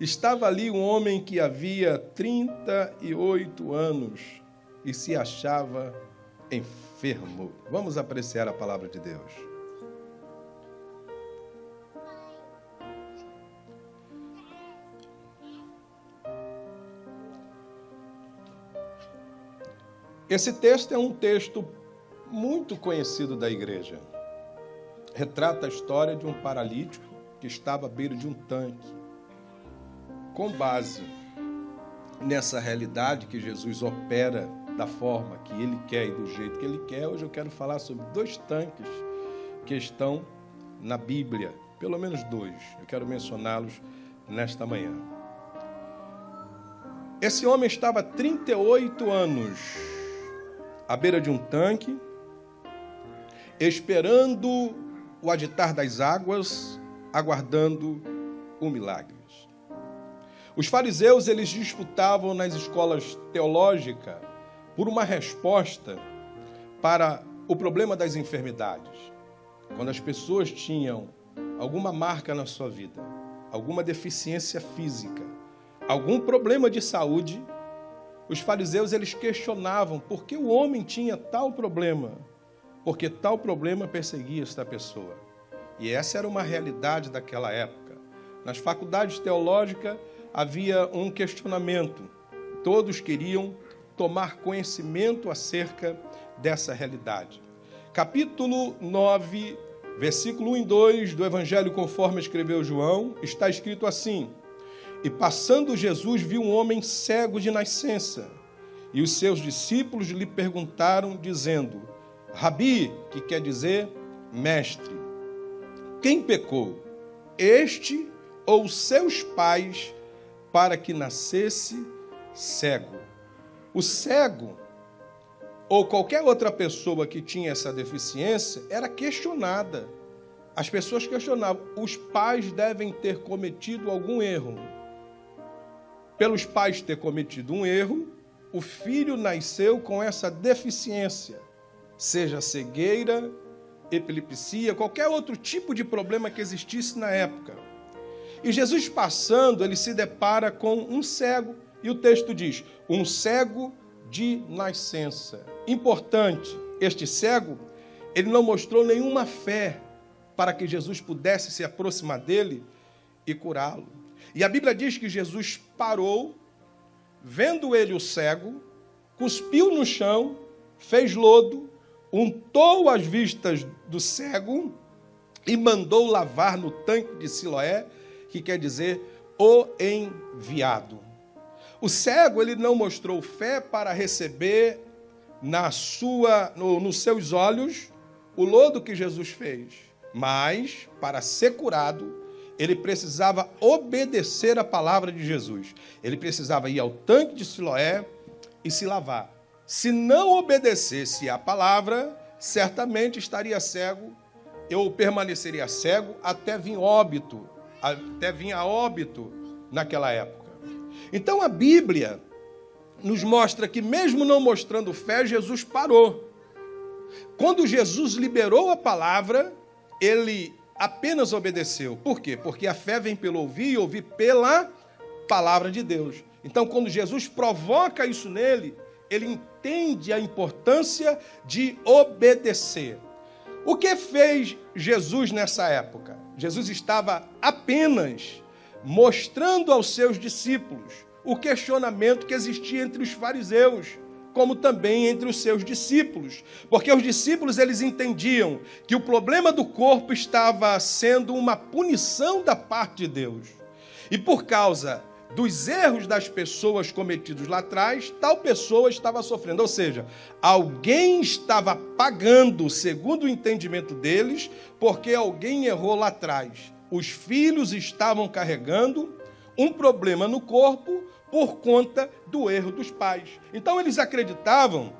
estava ali um homem que havia 38 anos e se achava enfermo. Vamos apreciar a palavra de Deus. Esse texto é um texto muito conhecido da igreja. Retrata a história de um paralítico que estava à beira de um tanque. Com base nessa realidade que Jesus opera da forma que ele quer e do jeito que ele quer, hoje eu quero falar sobre dois tanques que estão na Bíblia, pelo menos dois. Eu quero mencioná-los nesta manhã. Esse homem estava há 38 anos à beira de um tanque, esperando o aditar das águas, aguardando o milagre. Os fariseus eles disputavam nas escolas teológicas por uma resposta para o problema das enfermidades. Quando as pessoas tinham alguma marca na sua vida, alguma deficiência física, algum problema de saúde, os fariseus eles questionavam por que o homem tinha tal problema, porque tal problema perseguia esta pessoa. E essa era uma realidade daquela época. Nas faculdades teológicas havia um questionamento. Todos queriam tomar conhecimento acerca dessa realidade. Capítulo 9, versículo 1 e 2 do Evangelho conforme escreveu João, está escrito assim: e passando Jesus viu um homem cego de nascença. E os seus discípulos lhe perguntaram, dizendo: Rabi, que quer dizer mestre, quem pecou, este ou seus pais, para que nascesse cego? O cego, ou qualquer outra pessoa que tinha essa deficiência, era questionada. As pessoas questionavam: os pais devem ter cometido algum erro pelos pais ter cometido um erro, o filho nasceu com essa deficiência, seja cegueira, epilepsia, qualquer outro tipo de problema que existisse na época. E Jesus passando, ele se depara com um cego, e o texto diz: um cego de nascença. Importante, este cego, ele não mostrou nenhuma fé para que Jesus pudesse se aproximar dele e curá-lo. E a Bíblia diz que Jesus parou, vendo ele o cego, cuspiu no chão, fez lodo, untou as vistas do cego e mandou lavar no tanque de Siloé, que quer dizer o enviado. O cego ele não mostrou fé para receber na sua, no, nos seus olhos o lodo que Jesus fez, mas para ser curado ele precisava obedecer a palavra de Jesus. Ele precisava ir ao tanque de Siloé e se lavar. Se não obedecesse a palavra, certamente estaria cego, eu permaneceria cego até vir óbito, até vir a óbito naquela época. Então a Bíblia nos mostra que, mesmo não mostrando fé, Jesus parou. Quando Jesus liberou a palavra, ele apenas obedeceu. Por quê? Porque a fé vem pelo ouvir e ouvir pela palavra de Deus. Então, quando Jesus provoca isso nele, ele entende a importância de obedecer. O que fez Jesus nessa época? Jesus estava apenas mostrando aos seus discípulos o questionamento que existia entre os fariseus como também entre os seus discípulos, porque os discípulos eles entendiam que o problema do corpo estava sendo uma punição da parte de Deus. E por causa dos erros das pessoas cometidos lá atrás, tal pessoa estava sofrendo. Ou seja, alguém estava pagando, segundo o entendimento deles, porque alguém errou lá atrás. Os filhos estavam carregando um problema no corpo por conta do erro dos pais. Então eles acreditavam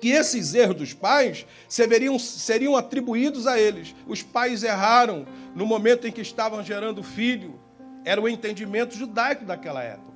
que esses erros dos pais seriam, seriam atribuídos a eles. Os pais erraram no momento em que estavam gerando filho. Era o entendimento judaico daquela época.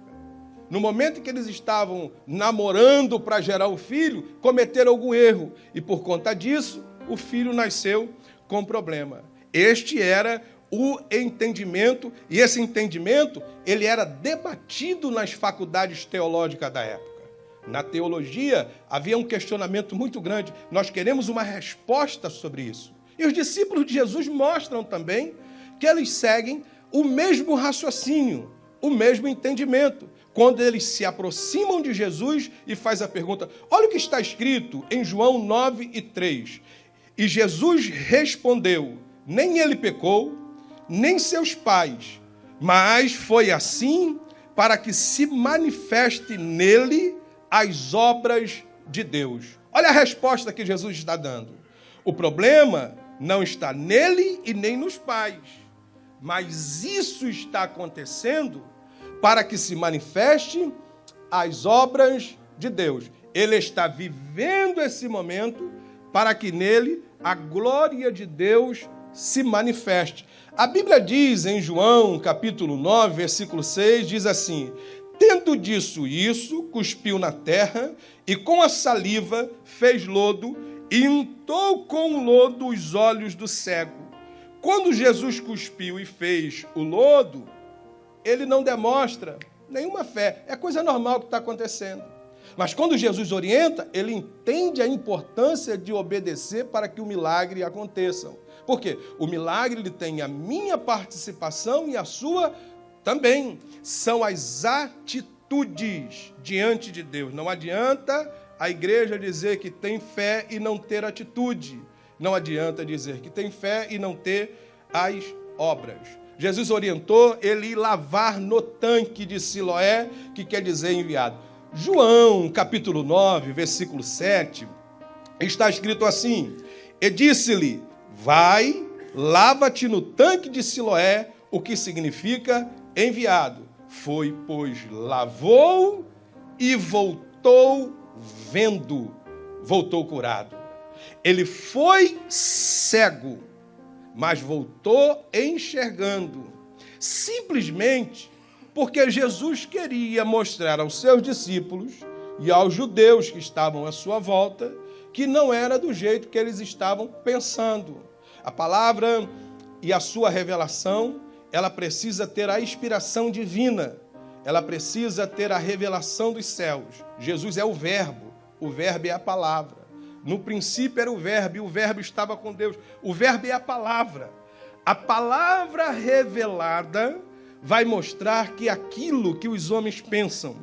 No momento em que eles estavam namorando para gerar o filho, cometeram algum erro. E por conta disso, o filho nasceu com problema. Este era o entendimento, e esse entendimento, ele era debatido nas faculdades teológicas da época. Na teologia havia um questionamento muito grande. Nós queremos uma resposta sobre isso. E os discípulos de Jesus mostram também que eles seguem o mesmo raciocínio, o mesmo entendimento. Quando eles se aproximam de Jesus e faz a pergunta: olha o que está escrito em João 9 e 3. E Jesus respondeu: nem ele pecou, nem seus pais, mas foi assim para que se manifeste nele as obras de Deus. Olha a resposta que Jesus está dando. O problema não está nele e nem nos pais, mas isso está acontecendo para que se manifeste as obras de Deus. Ele está vivendo esse momento para que nele a glória de Deus se manifeste. A Bíblia diz em João, capítulo 9, versículo 6, diz assim: Tendo disso isso, cuspiu na terra e com a saliva fez lodo e untou com lodo os olhos do cego. Quando Jesus cuspiu e fez o lodo, ele não demonstra nenhuma fé. É coisa normal que está acontecendo. Mas quando Jesus orienta, ele entende a importância de obedecer para que o milagre aconteça. Por quê? O milagre ele tem a minha participação e a sua também. São as atitudes diante de Deus. Não adianta a igreja dizer que tem fé e não ter atitude. Não adianta dizer que tem fé e não ter as obras. Jesus orientou ele ir lavar no tanque de Siloé, que quer dizer enviado. João, capítulo 9, versículo 7, está escrito assim: E disse-lhe: Vai, lava-te no tanque de Siloé, o que significa enviado. Foi, pois, lavou e voltou vendo, voltou curado. Ele foi cego, mas voltou enxergando. Simplesmente porque Jesus queria mostrar aos seus discípulos e aos judeus que estavam à sua volta que não era do jeito que eles estavam pensando. A palavra e a sua revelação, ela precisa ter a inspiração divina, ela precisa ter a revelação dos céus. Jesus é o Verbo, o Verbo é a palavra. No princípio era o Verbo, e o Verbo estava com Deus. O Verbo é a palavra. A palavra revelada vai mostrar que aquilo que os homens pensam,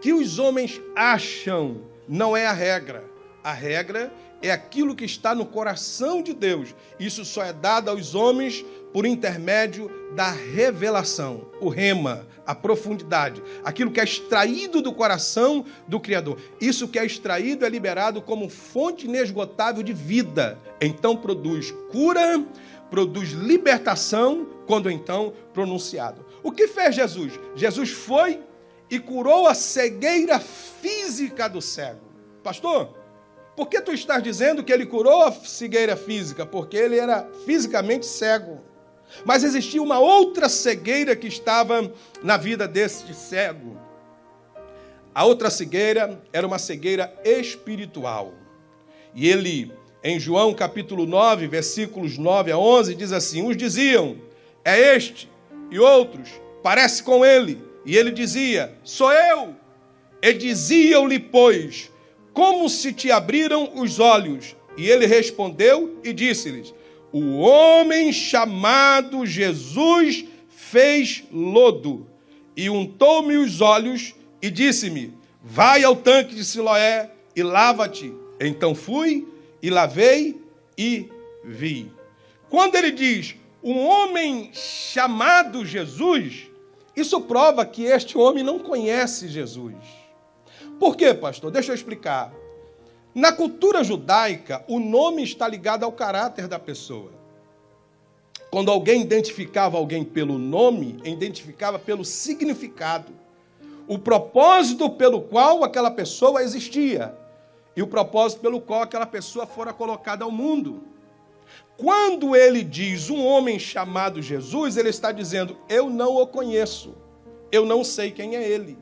que os homens acham, não é a regra. A regra é aquilo que está no coração de Deus. Isso só é dado aos homens por intermédio da revelação, o rema, a profundidade, aquilo que é extraído do coração do Criador. Isso que é extraído é liberado como fonte inesgotável de vida. Então produz cura, produz libertação, quando então pronunciado. O que fez Jesus? Jesus foi e curou a cegueira física do cego. Pastor, por que tu estás dizendo que ele curou a cegueira física? Porque ele era fisicamente cego. Mas existia uma outra cegueira que estava na vida deste cego. A outra cegueira era uma cegueira espiritual. E ele, em João capítulo 9, versículos 9 a 11, diz assim: Uns diziam, é este, e outros, parece com ele. E ele dizia, sou eu. E diziam-lhe, pois, como se te abriram os olhos? E ele respondeu e disse-lhes: O homem chamado Jesus fez lodo e untou-me os olhos e disse-me: Vai ao tanque de Siloé e lava-te. Então fui e lavei e vi. Quando ele diz um homem chamado Jesus, isso prova que este homem não conhece Jesus. Por quê, pastor? Deixa eu explicar. Na cultura judaica, o nome está ligado ao caráter da pessoa. Quando alguém identificava alguém pelo nome, identificava pelo significado. O propósito pelo qual aquela pessoa existia e o propósito pelo qual aquela pessoa fora colocada ao mundo. Quando ele diz um homem chamado Jesus, ele está dizendo: Eu não o conheço, eu não sei quem é ele.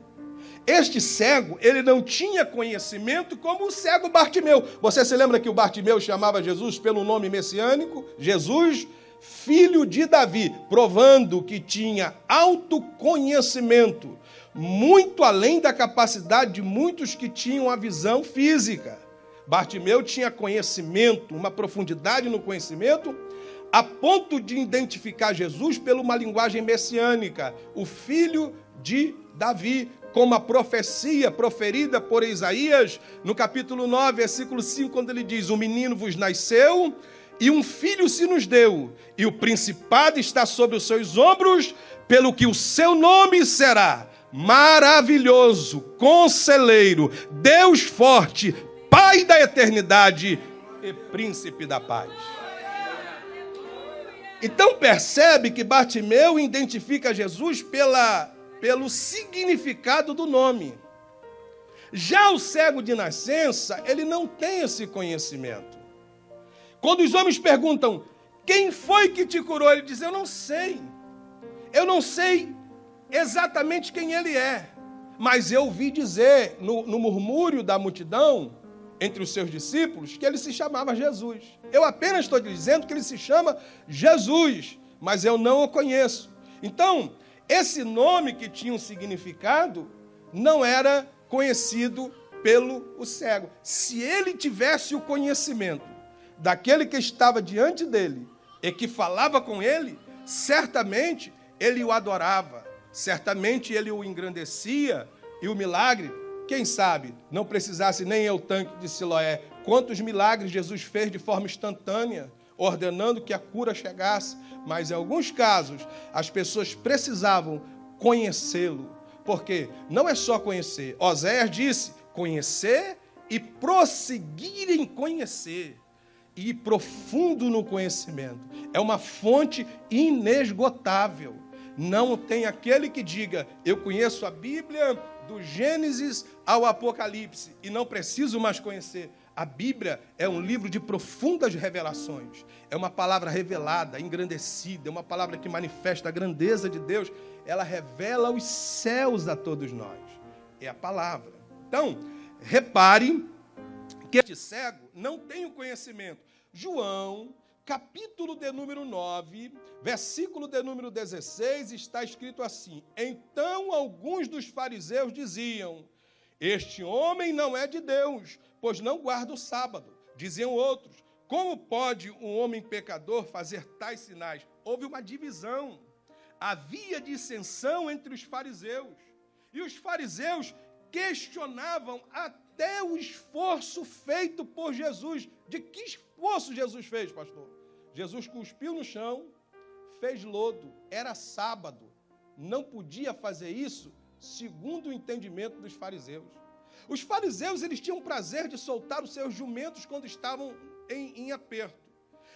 Este cego, ele não tinha conhecimento como o cego Bartimeu. Você se lembra que o Bartimeu chamava Jesus pelo nome messiânico? Jesus, filho de Davi, provando que tinha autoconhecimento, muito além da capacidade de muitos que tinham a visão física. Bartimeu tinha conhecimento, uma profundidade no conhecimento, a ponto de identificar Jesus pela uma linguagem messiânica, o filho de Davi, como a profecia proferida por Isaías no capítulo 9, versículo 5, quando ele diz: O menino vos nasceu e um filho se nos deu, e o principado está sobre os seus ombros, pelo que o seu nome será maravilhoso, conselheiro, Deus forte, Pai da eternidade e príncipe da paz. Então percebe que Bartimeu identifica Jesus pela, pelo significado do nome. Já o cego de nascença, ele não tem esse conhecimento. Quando os homens perguntam, quem foi que te curou? Ele diz, eu não sei. Eu não sei exatamente quem ele é. Mas eu ouvi dizer no, no murmúrio da multidão, entre os seus discípulos, que ele se chamava Jesus. Eu apenas estou dizendo que ele se chama Jesus, mas eu não o conheço. Então, esse nome que tinha um significado não era conhecido pelo o cego. Se ele tivesse o conhecimento daquele que estava diante dele e que falava com ele, certamente ele o adorava, certamente ele o engrandecia e o milagre, quem sabe, não precisasse nem eu tanque de Siloé. Quantos milagres Jesus fez de forma instantânea, ordenando que a cura chegasse, mas em alguns casos as pessoas precisavam conhecê-lo. Porque não é só conhecer. Oséias disse: conhecer e prosseguir em conhecer e profundo no conhecimento. É uma fonte inesgotável. Não tem aquele que diga, eu conheço a Bíblia do Gênesis ao Apocalipse e não preciso mais conhecer. A Bíblia é um livro de profundas revelações. É uma palavra revelada, engrandecida, é uma palavra que manifesta a grandeza de Deus. Ela revela os céus a todos nós. É a palavra. Então, repare que este cego não tem o conhecimento. João, capítulo de número 9, versículo de número 16, está escrito assim: Então alguns dos fariseus diziam: Este homem não é de Deus, pois não guarda o sábado. Diziam outros: Como pode um homem pecador fazer tais sinais? Houve uma divisão. Havia dissensão entre os fariseus. E os fariseus questionavam até o esforço feito por Jesus. De que esforço Jesus fez, pastor? Jesus cuspiu no chão, fez lodo, era sábado, não podia fazer isso segundo o entendimento dos fariseus. Os fariseus eles tinham prazer de soltar os seus jumentos quando estavam em, em aperto.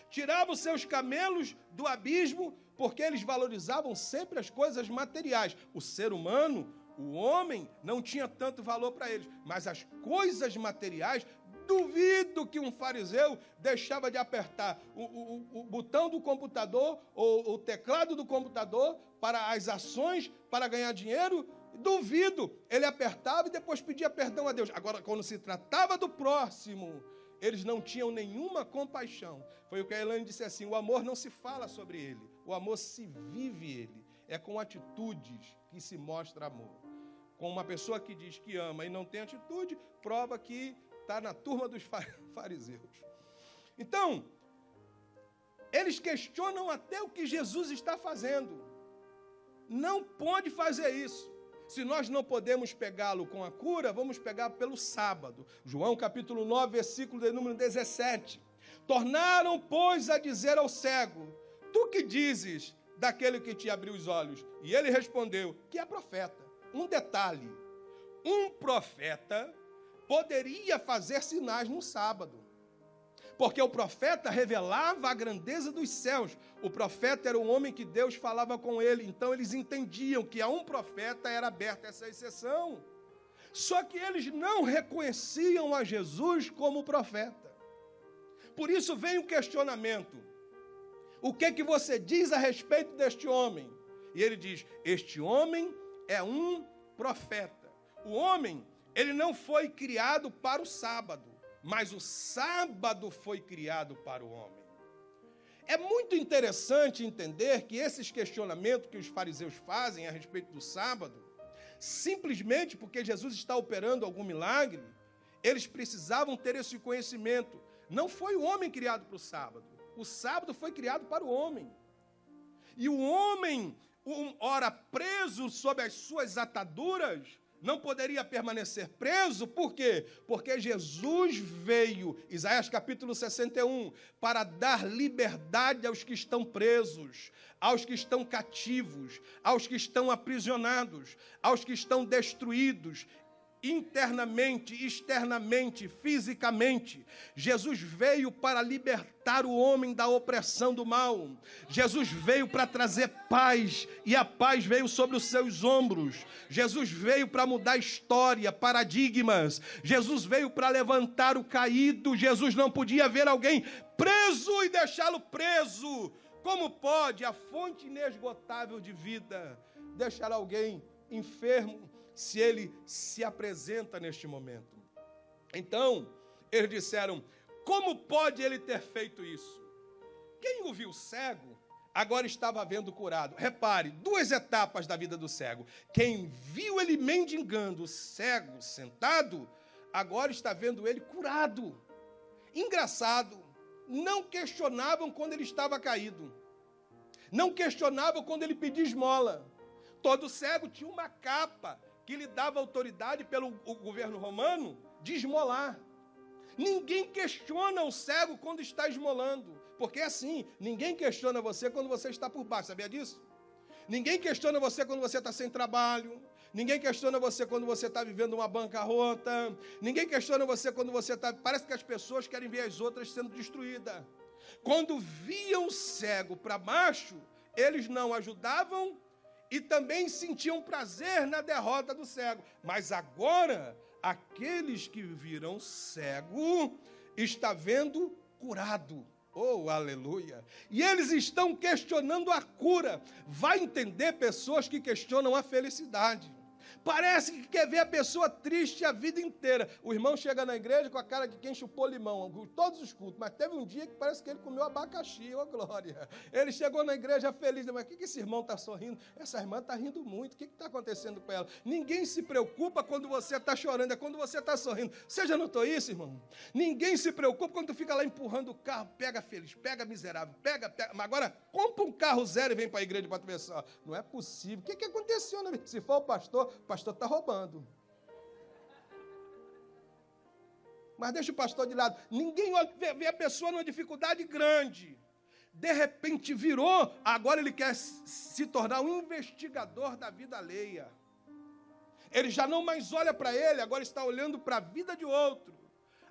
Tiravam os seus camelos do abismo porque eles valorizavam sempre as coisas materiais. O ser humano o homem não tinha tanto valor para eles, mas as coisas materiais, duvido que um fariseu deixava de apertar o, o, o botão do computador ou o teclado do computador para as ações, para ganhar dinheiro. Duvido. Ele apertava e depois pedia perdão a Deus. Agora, quando se tratava do próximo, eles não tinham nenhuma compaixão. Foi o que a Elaine disse assim: o amor não se fala sobre ele, o amor se vive ele. É com atitudes que se mostra amor com uma pessoa que diz que ama e não tem atitude, prova que está na turma dos fariseus. Então, eles questionam até o que Jesus está fazendo. Não pode fazer isso. Se nós não podemos pegá-lo com a cura, vamos pegar pelo sábado. João capítulo 9, versículo de número 17. Tornaram, pois, a dizer ao cego: Tu que dizes daquele que te abriu os olhos? E ele respondeu: Que é profeta um detalhe: um profeta poderia fazer sinais no sábado. Porque o profeta revelava a grandeza dos céus. O profeta era o homem que Deus falava com ele. Então eles entendiam que a um profeta era aberta essa exceção. Só que eles não reconheciam a Jesus como profeta. Por isso vem o questionamento: o que que você diz a respeito deste homem? E ele diz: Este homem é um profeta. O homem, ele não foi criado para o sábado, mas o sábado foi criado para o homem. É muito interessante entender que esses questionamentos que os fariseus fazem a respeito do sábado, simplesmente porque Jesus está operando algum milagre, eles precisavam ter esse conhecimento. Não foi o homem criado para o sábado. O sábado foi criado para o homem. E o homem, ora preso sob as suas ataduras, não poderia permanecer preso, por quê? Porque Jesus veio, Isaías capítulo 61, para dar liberdade aos que estão presos, aos que estão cativos, aos que estão aprisionados, aos que estão destruídos internamente, externamente, fisicamente. Jesus veio para libertar o homem da opressão do mal. Jesus veio para trazer paz e a paz veio sobre os seus ombros. Jesus veio para mudar história, paradigmas. Jesus veio para levantar o caído. Jesus não podia ver alguém preso e deixá-lo preso. Como pode a fonte inesgotável de vida deixar alguém enfermo se ele se apresenta neste momento. Então, eles disseram: como pode ele ter feito isso? Quem o viu cego, agora estava vendo curado. Repare, duas etapas da vida do cego. Quem viu ele mendigando, cego, sentado, agora está vendo ele curado. Engraçado, não questionavam quando ele estava caído. Não questionavam quando ele pedia esmola. Todo cego tinha uma capa que lhe dava autoridade pelo governo romano de esmolar. Ninguém questiona o cego quando está esmolando, porque é assim, ninguém questiona você quando você está por baixo, sabia disso? Ninguém questiona você quando você está sem trabalho, ninguém questiona você quando você está vivendo uma bancarrota, ninguém questiona você quando você está. Parece que as pessoas querem ver as outras sendo destruídas. Quando viam o cego para baixo, eles não ajudavam e também sentiam prazer na derrota do cego. Mas agora, aqueles que viram cego está vendo curado. Oh, aleluia! E eles estão questionando a cura. Vai entender pessoas que questionam a felicidade. Parece que quer ver a pessoa triste a vida inteira. O irmão chega na igreja com a cara de quem chupou limão, todos os cultos, mas teve um dia que parece que ele comeu abacaxi, ô oh, glória. Ele chegou na igreja feliz, mas o que, que esse irmão está sorrindo? Essa irmã está rindo muito, o que está acontecendo com ela? Ninguém se preocupa quando você está chorando, é quando você está sorrindo. Você já notou isso, irmão? Ninguém se preocupa quando tu fica lá empurrando o carro, pega feliz, pega miserável, pega, pega. Mas agora, compra um carro zero e vem para a igreja para tu ver só. Não é possível. O que, que aconteceu? Né? Se for o pastor, pastor está roubando. Mas deixa o pastor de lado. Ninguém olha, vê, vê a pessoa numa dificuldade grande. De repente virou, agora ele quer se tornar um investigador da vida alheia. Ele já não mais olha para ele, agora está olhando para a vida de outro.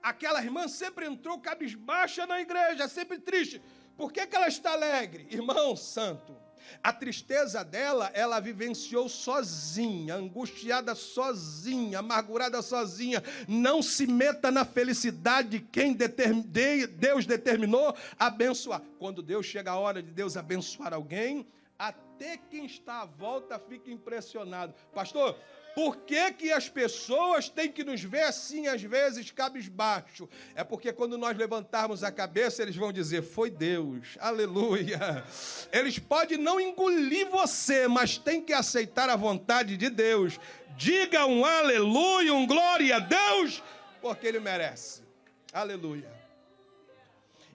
Aquela irmã sempre entrou cabisbaixa na igreja, sempre triste. Por que, que ela está alegre? Irmão santo, a tristeza dela, ela vivenciou sozinha, angustiada sozinha, amargurada sozinha. Não se meta na felicidade de quem Deus determinou abençoar. Quando Deus chega a hora de Deus abençoar alguém, até quem está à volta fica impressionado. Pastor, por que, que as pessoas têm que nos ver assim, às vezes, cabisbaixo? É porque quando nós levantarmos a cabeça, eles vão dizer: Foi Deus, aleluia. Eles podem não engolir você, mas tem que aceitar a vontade de Deus. Diga um aleluia, um glória a Deus, porque Ele merece. Aleluia.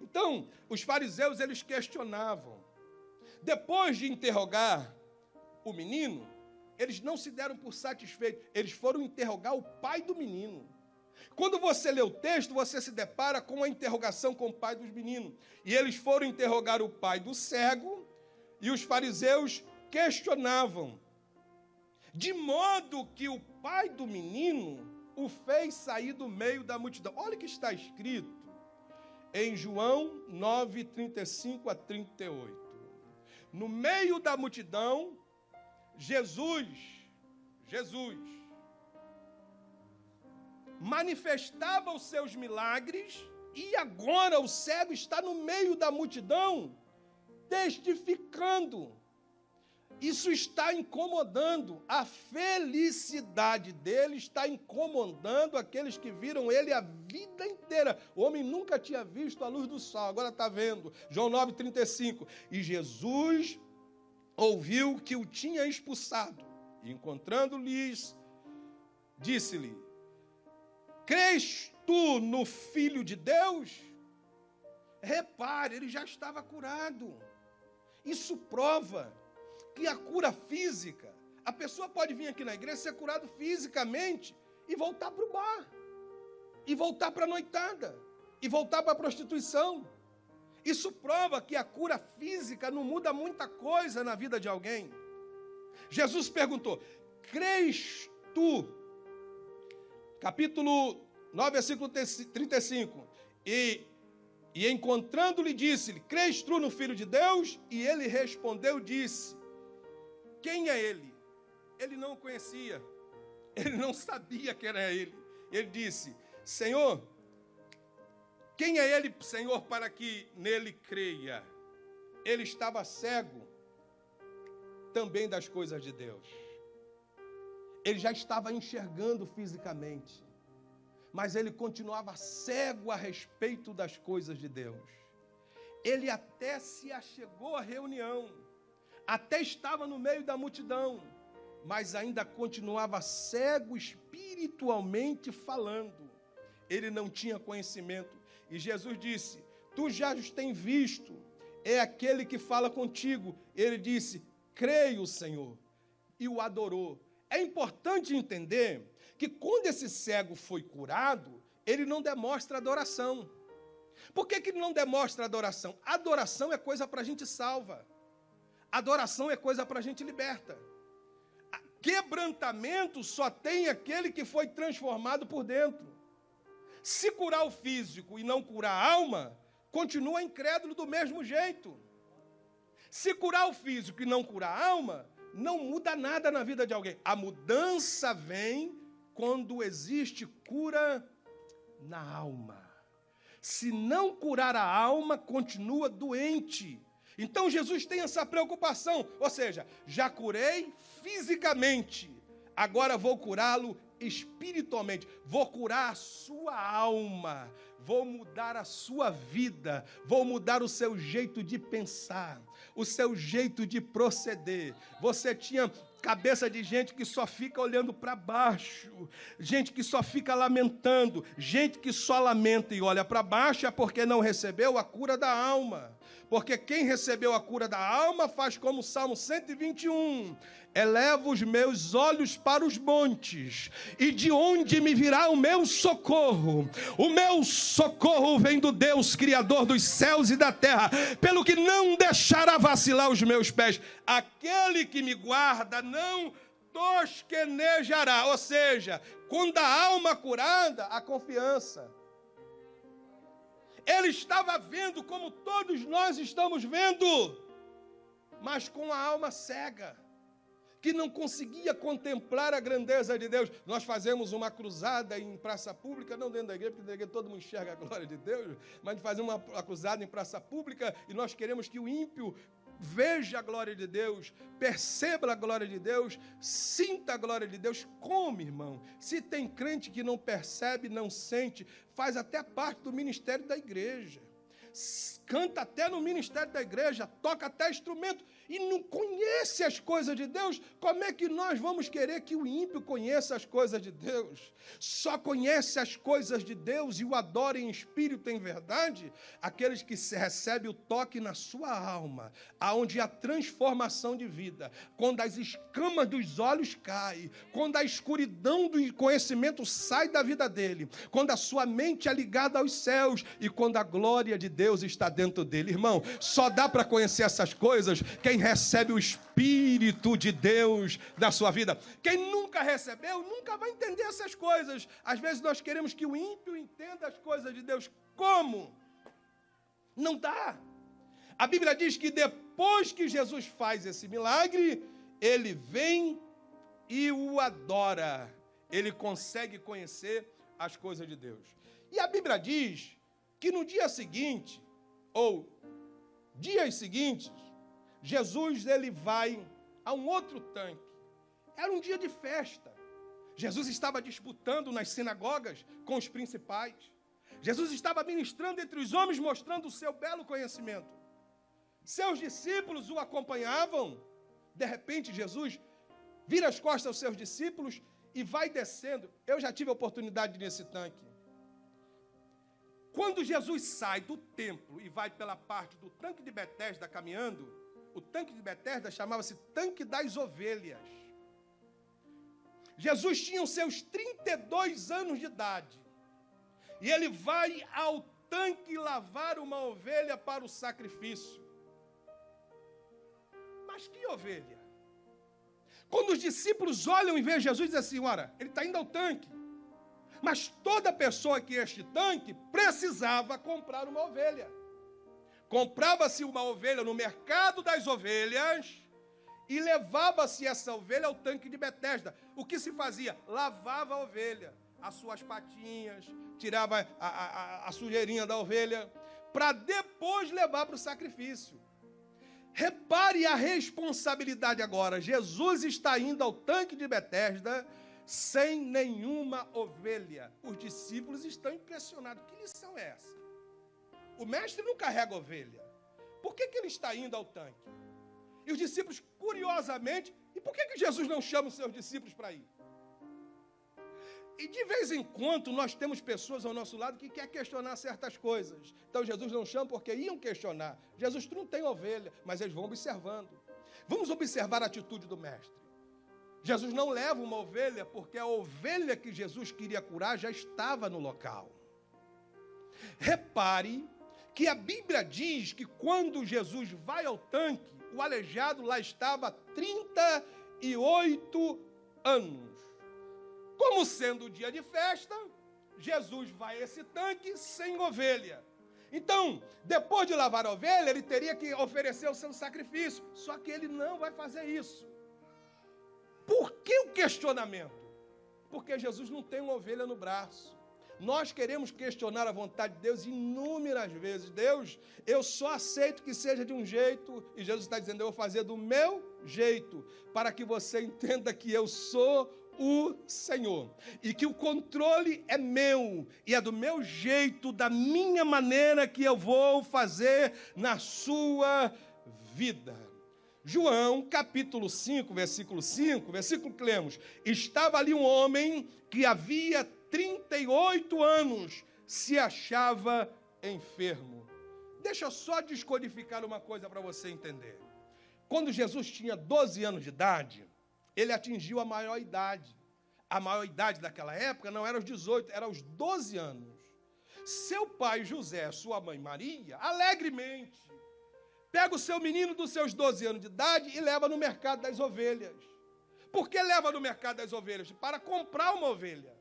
Então, os fariseus eles questionavam. Depois de interrogar o menino, eles não se deram por satisfeitos, eles foram interrogar o pai do menino. Quando você lê o texto, você se depara com a interrogação com o pai dos meninos. E eles foram interrogar o pai do cego, e os fariseus questionavam, de modo que o pai do menino o fez sair do meio da multidão. Olha o que está escrito em João 9, 35 a 38. No meio da multidão, Jesus, Jesus, manifestava os seus milagres e agora o cego está no meio da multidão, testificando. Isso está incomodando. A felicidade dele está incomodando aqueles que viram ele a vida inteira. O homem nunca tinha visto a luz do sol, agora está vendo. João 9,35. E Jesus ouviu que o tinha expulsado. E encontrando-lhes, disse-lhe: Crês tu no Filho de Deus? Repare, ele já estava curado. Isso prova que a cura física, a pessoa pode vir aqui na igreja ser curado fisicamente e voltar para o bar, e voltar para a noitada, e voltar para a prostituição. Isso prova que a cura física não muda muita coisa na vida de alguém. Jesus perguntou: Crês tu? Capítulo 9, versículo 35. E, e encontrando-lhe, disse-lhe: tu no Filho de Deus? E ele respondeu: Disse: quem é ele? Ele não o conhecia. Ele não sabia que era ele. Ele disse: Senhor, quem é ele, Senhor, para que nele creia? Ele estava cego também das coisas de Deus. Ele já estava enxergando fisicamente, mas ele continuava cego a respeito das coisas de Deus. Ele até se achegou à reunião até estava no meio da multidão, mas ainda continuava cego espiritualmente falando. Ele não tinha conhecimento. E Jesus disse: Tu já os tem visto, é aquele que fala contigo. Ele disse: Creio, Senhor, e o adorou. É importante entender que quando esse cego foi curado, ele não demonstra adoração. Por que, que ele não demonstra adoração? Adoração é coisa para a gente salva. Adoração é coisa para a gente liberta. Quebrantamento só tem aquele que foi transformado por dentro. Se curar o físico e não curar a alma, continua incrédulo do mesmo jeito. Se curar o físico e não curar a alma, não muda nada na vida de alguém. A mudança vem quando existe cura na alma. Se não curar a alma, continua doente. Então Jesus tem essa preocupação, ou seja, já curei fisicamente, agora vou curá-lo espiritualmente, vou curar a sua alma, vou mudar a sua vida, vou mudar o seu jeito de pensar, o seu jeito de proceder. Você tinha cabeça de gente que só fica olhando para baixo, gente que só fica lamentando, gente que só lamenta e olha para baixo é porque não recebeu a cura da alma. Porque quem recebeu a cura da alma faz como o Salmo 121: eleva os meus olhos para os montes, e de onde me virá o meu socorro? O meu socorro vem do Deus, Criador dos céus e da terra, pelo que não deixará vacilar os meus pés. Aquele que me guarda não tosquenejará, ou seja, quando a alma curada, a confiança ele estava vendo como todos nós estamos vendo, mas com a alma cega, que não conseguia contemplar a grandeza de Deus. Nós fazemos uma cruzada em praça pública, não dentro da igreja, porque da igreja todo mundo enxerga a glória de Deus, mas fazemos uma cruzada em praça pública e nós queremos que o ímpio veja a glória de Deus, perceba a glória de Deus, sinta a glória de Deus. Como, irmão? Se tem crente que não percebe, não sente, faz até parte do ministério da igreja. Canta até no ministério da igreja, toca até instrumento e não conhece as coisas de Deus, como é que nós vamos querer que o ímpio conheça as coisas de Deus? Só conhece as coisas de Deus e o adora em espírito em verdade aqueles que recebem o toque na sua alma, aonde a transformação de vida, quando as escamas dos olhos caem, quando a escuridão do conhecimento sai da vida dele, quando a sua mente é ligada aos céus e quando a glória de Deus está dentro dele. Irmão, só dá para conhecer essas coisas quem quem recebe o Espírito de Deus na sua vida. Quem nunca recebeu, nunca vai entender essas coisas. Às vezes nós queremos que o ímpio entenda as coisas de Deus. Como? Não dá. A Bíblia diz que depois que Jesus faz esse milagre, ele vem e o adora. Ele consegue conhecer as coisas de Deus. E a Bíblia diz que no dia seguinte, ou dias seguintes, Jesus ele vai a um outro tanque. Era um dia de festa. Jesus estava disputando nas sinagogas com os principais. Jesus estava ministrando entre os homens, mostrando o seu belo conhecimento. Seus discípulos o acompanhavam. De repente, Jesus vira as costas aos seus discípulos e vai descendo. Eu já tive a oportunidade nesse tanque. Quando Jesus sai do templo e vai pela parte do tanque de Betesda caminhando, o tanque de Betesda chamava-se tanque das ovelhas. Jesus tinha os seus 32 anos de idade. E ele vai ao tanque lavar uma ovelha para o sacrifício. Mas que ovelha? Quando os discípulos olham e veem Jesus, dizem assim: ora, ele está indo ao tanque. Mas toda pessoa que este tanque precisava comprar uma ovelha. Comprava-se uma ovelha no mercado das ovelhas e levava-se essa ovelha ao tanque de Betesda. O que se fazia? Lavava a ovelha, as suas patinhas, tirava a, a, a sujeirinha da ovelha, para depois levar para o sacrifício. Repare a responsabilidade agora. Jesus está indo ao tanque de Betesda sem nenhuma ovelha. Os discípulos estão impressionados. Que lição é essa? O mestre não carrega ovelha. Por que, que ele está indo ao tanque? E os discípulos, curiosamente, e por que, que Jesus não chama os seus discípulos para ir? E de vez em quando nós temos pessoas ao nosso lado que quer questionar certas coisas. Então Jesus não chama porque iam questionar. Jesus tu não tem ovelha, mas eles vão observando. Vamos observar a atitude do mestre. Jesus não leva uma ovelha porque a ovelha que Jesus queria curar já estava no local. Repare que a Bíblia diz que quando Jesus vai ao tanque, o aleijado lá estava há 38 anos. Como sendo o dia de festa, Jesus vai a esse tanque sem ovelha. Então, depois de lavar a ovelha, ele teria que oferecer o seu sacrifício. Só que ele não vai fazer isso. Por que o questionamento? Porque Jesus não tem uma ovelha no braço. Nós queremos questionar a vontade de Deus inúmeras vezes. Deus, eu só aceito que seja de um jeito, e Jesus está dizendo, eu vou fazer do meu jeito, para que você entenda que eu sou o Senhor. E que o controle é meu, e é do meu jeito, da minha maneira que eu vou fazer na sua vida. João, capítulo 5, versículo 5, versículo que lemos: Estava ali um homem que havia 38 anos se achava enfermo. Deixa eu só descodificar uma coisa para você entender. Quando Jesus tinha 12 anos de idade, ele atingiu a maior idade. A maior idade daquela época não era os 18, era os 12 anos. Seu pai José, sua mãe Maria, alegremente, pega o seu menino dos seus 12 anos de idade e leva no mercado das ovelhas. Por que leva no mercado das ovelhas? Para comprar uma ovelha.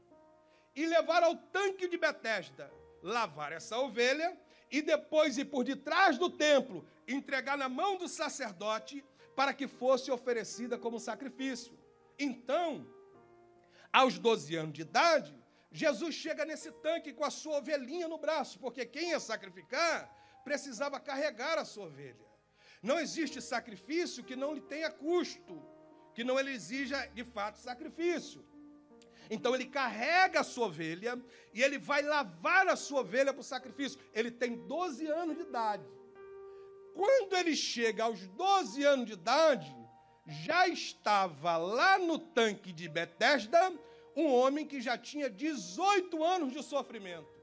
E levar ao tanque de Betesda, lavar essa ovelha e depois ir por detrás do templo, entregar na mão do sacerdote para que fosse oferecida como sacrifício. Então, aos 12 anos de idade, Jesus chega nesse tanque com a sua ovelhinha no braço, porque quem ia sacrificar precisava carregar a sua ovelha. Não existe sacrifício que não lhe tenha custo, que não ele exija de fato sacrifício. Então ele carrega a sua ovelha e ele vai lavar a sua ovelha para o sacrifício. Ele tem 12 anos de idade. Quando ele chega aos 12 anos de idade, já estava lá no tanque de Betesda um homem que já tinha 18 anos de sofrimento.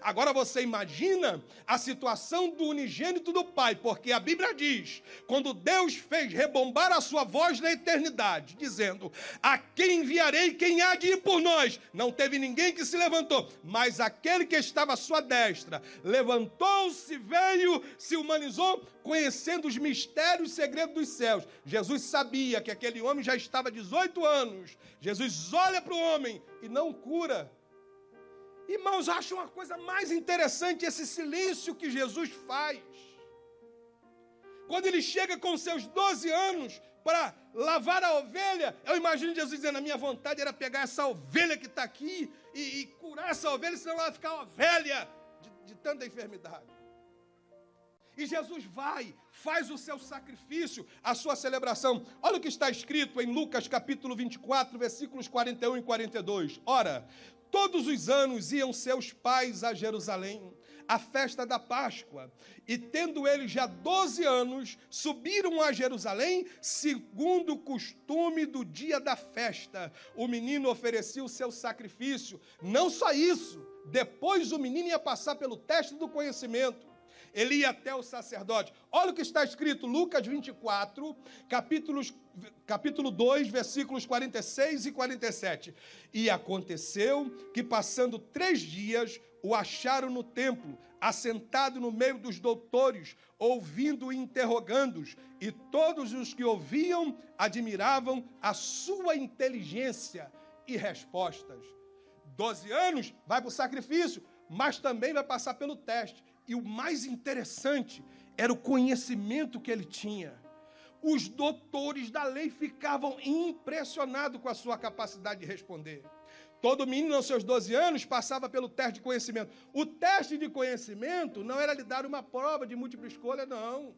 Agora você imagina a situação do unigênito do Pai, porque a Bíblia diz: quando Deus fez rebombar a sua voz na eternidade, dizendo: A quem enviarei, quem há de ir por nós? Não teve ninguém que se levantou, mas aquele que estava à sua destra levantou-se, veio, se humanizou, conhecendo os mistérios e segredos dos céus. Jesus sabia que aquele homem já estava 18 anos. Jesus olha para o homem e não cura Irmãos, acho uma coisa mais interessante esse silêncio que Jesus faz. Quando ele chega com seus 12 anos para lavar a ovelha, eu imagino Jesus dizendo: A minha vontade era pegar essa ovelha que está aqui e, e, curar essa ovelha, senão ela vai ficar uma velha de, de tanta enfermidade. E Jesus vai, faz o seu sacrifício, a sua celebração. Olha o que está escrito em Lucas capítulo 24, versículos 41 e 42. Ora, todos os anos iam seus pais a Jerusalém, à festa da Páscoa. E tendo eles já 12 anos, subiram a Jerusalém, segundo o costume do dia da festa. O menino oferecia o seu sacrifício. Não só isso, depois o menino ia passar pelo teste do conhecimento ele ia até o sacerdote. Olha o que está escrito, Lucas 24, capítulos, capítulo 2, versículos 46 e 47. E aconteceu que, passando três dias, o acharam no templo, assentado no meio dos doutores, ouvindo e interrogando-os, e todos os que ouviam admiravam a sua inteligência e respostas. Doze anos, vai para o sacrifício, mas também vai passar pelo teste. E o mais interessante era o conhecimento que ele tinha. Os doutores da lei ficavam impressionados com a sua capacidade de responder. Todo menino aos seus 12 anos passava pelo teste de conhecimento. O teste de conhecimento não era lhe dar uma prova de múltipla escolha, não.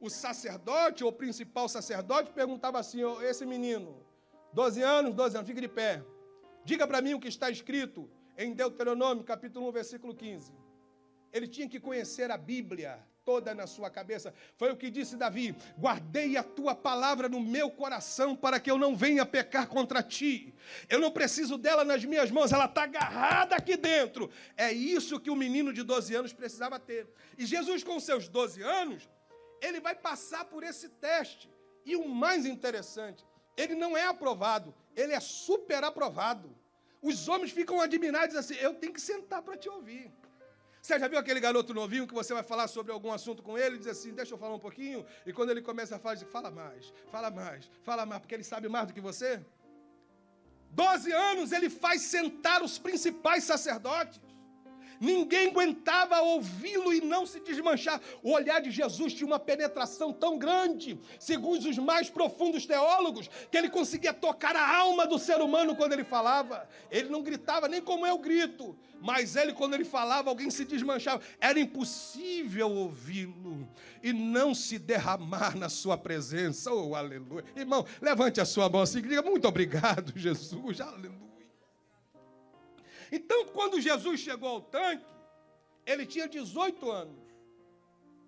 O sacerdote, ou principal sacerdote, perguntava assim: oh, esse menino, 12 anos, 12 anos, fica de pé. Diga para mim o que está escrito em Deuteronômio, capítulo 1, versículo 15. Ele tinha que conhecer a Bíblia toda na sua cabeça. Foi o que disse Davi: Guardei a tua palavra no meu coração para que eu não venha pecar contra ti. Eu não preciso dela nas minhas mãos, ela está agarrada aqui dentro. É isso que o menino de 12 anos precisava ter. E Jesus, com seus 12 anos, ele vai passar por esse teste. E o mais interessante, ele não é aprovado, ele é super aprovado. Os homens ficam admirados assim: eu tenho que sentar para te ouvir. Você já viu aquele garoto novinho que você vai falar sobre algum assunto com ele e diz assim, deixa eu falar um pouquinho, e quando ele começa a falar, diz, fala mais, fala mais, fala mais, porque ele sabe mais do que você? Doze anos ele faz sentar os principais sacerdotes. Ninguém aguentava ouvi-lo e não se desmanchar. O olhar de Jesus tinha uma penetração tão grande, segundo os mais profundos teólogos, que ele conseguia tocar a alma do ser humano quando ele falava. Ele não gritava nem como eu grito, mas ele, quando ele falava, alguém se desmanchava. Era impossível ouvi-lo e não se derramar na sua presença. Oh, aleluia. Irmão, levante a sua mão assim diga: Muito obrigado, Jesus. Aleluia. Então, quando Jesus chegou ao tanque, ele tinha 18 anos.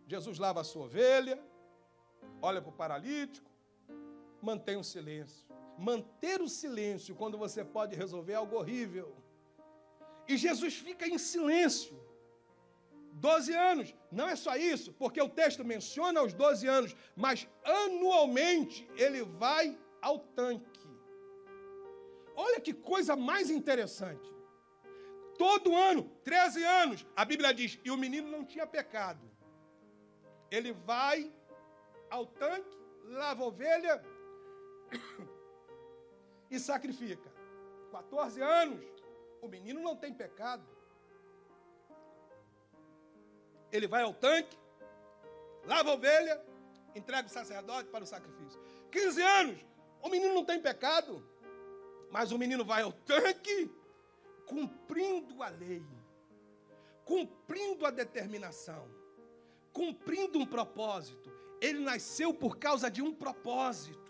Jesus lava a sua ovelha, olha para o paralítico, mantém o silêncio. Manter o silêncio quando você pode resolver algo horrível. E Jesus fica em silêncio. 12 anos. Não é só isso, porque o texto menciona os 12 anos, mas anualmente ele vai ao tanque. Olha que coisa mais interessante. Todo ano, 13 anos, a Bíblia diz, e o menino não tinha pecado. Ele vai ao tanque, lava a ovelha e sacrifica. 14 anos, o menino não tem pecado. Ele vai ao tanque, lava a ovelha, entrega o sacerdote para o sacrifício. 15 anos, o menino não tem pecado, mas o menino vai ao tanque, cumprindo a lei, cumprindo a determinação, cumprindo um propósito. Ele nasceu por causa de um propósito.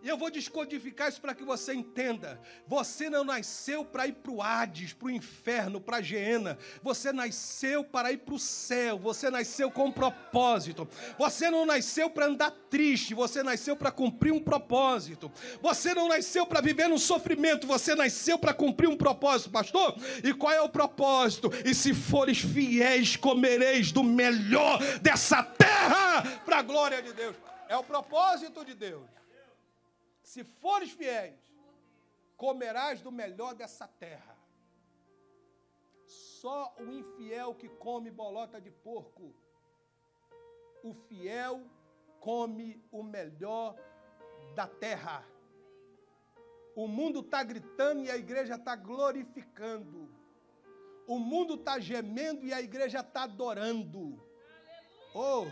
E eu vou descodificar isso para que você entenda. Você não nasceu para ir para o Hades, para o inferno, para a Geena. Você nasceu para ir para o céu. Você nasceu com um propósito. Você não nasceu para andar triste. Você nasceu para cumprir um propósito. Você não nasceu para viver no sofrimento. Você nasceu para cumprir um propósito, pastor. E qual é o propósito? E se fores fiéis, comereis do melhor dessa terra para a glória de Deus. É o propósito de Deus. Se fores fiéis, comerás do melhor dessa terra. Só o infiel que come bolota de porco. O fiel come o melhor da terra. O mundo está gritando e a igreja está glorificando. O mundo está gemendo e a igreja está adorando. Oh!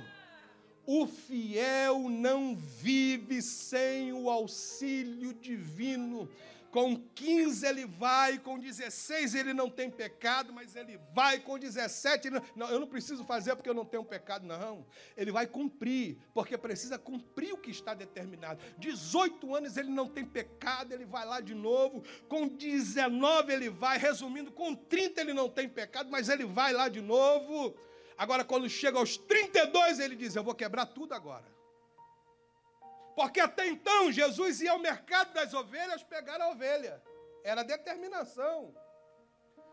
O fiel não vive sem o auxílio divino Com 15 ele vai, com 16 ele não tem pecado, mas ele vai, com 17 ele não, não, eu não preciso fazer porque eu não tenho pecado, não. Ele vai cumprir, porque precisa cumprir o que está determinado. 18 anos ele não tem pecado, ele vai lá de novo. Com 19 ele vai, resumindo, com 30 ele não tem pecado, mas ele vai lá de novo. Agora, quando chega aos 32, ele diz: Eu vou quebrar tudo agora. Porque até então Jesus ia ao mercado das ovelhas pegar a ovelha. Era determinação.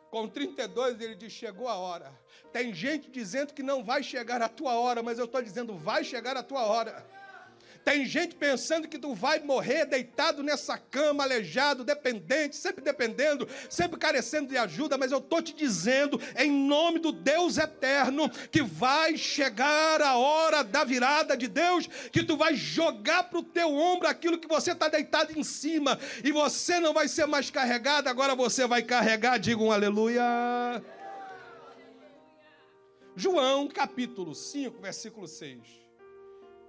Com 32 ele diz: chegou a hora. Tem gente dizendo que não vai chegar a tua hora, mas eu estou dizendo: vai chegar a tua hora. Tem gente pensando que tu vai morrer deitado nessa cama, aleijado, dependente, sempre dependendo, sempre carecendo de ajuda, mas eu estou te dizendo, em nome do Deus eterno, que vai chegar a hora da virada de Deus, que tu vai jogar para o teu ombro aquilo que você está deitado em cima, e você não vai ser mais carregado, agora você vai carregar, diga um aleluia. João capítulo 5, versículo 6.